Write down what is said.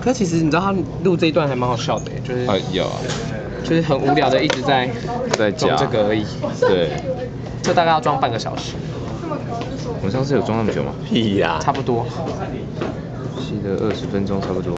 可其实你知道他录这一段还蛮好笑的，就是，啊有啊，就是很无聊的一直在在装这个而已，对，这大概要装半个小时，我上次有装那么久吗？屁呀，差不多，记得二十分钟差不多。